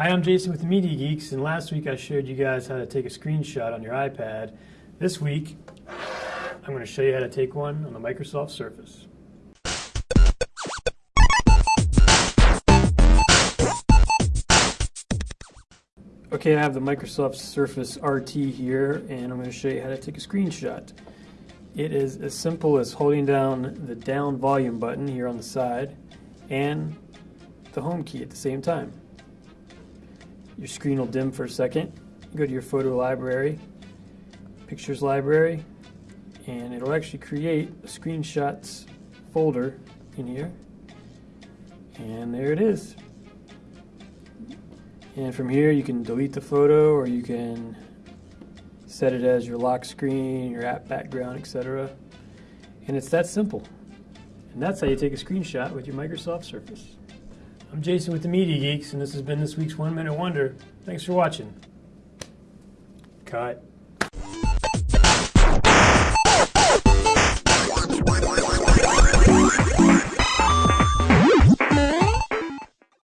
Hi, I'm Jason with the Media Geeks, and last week I showed you guys how to take a screenshot on your iPad. This week, I'm going to show you how to take one on the Microsoft Surface. Okay, I have the Microsoft Surface RT here, and I'm going to show you how to take a screenshot. It is as simple as holding down the down volume button here on the side and the home key at the same time. Your screen will dim for a second. Go to your photo library, pictures library, and it'll actually create a screenshots folder in here. And there it is. And from here you can delete the photo or you can set it as your lock screen, your app background, etc. And it's that simple. And that's how you take a screenshot with your Microsoft Surface. I'm Jason with the Media Geeks, and this has been this week's One Minute Wonder. Thanks for watching. Cut.